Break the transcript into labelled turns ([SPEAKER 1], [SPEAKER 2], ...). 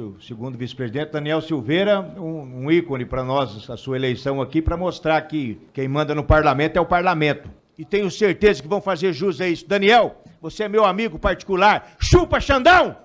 [SPEAKER 1] O segundo vice-presidente, Daniel Silveira, um, um ícone para nós, a sua eleição aqui, para mostrar que quem manda no parlamento é o parlamento. E tenho certeza que vão fazer jus a isso. Daniel, você é meu amigo particular. Chupa, Xandão!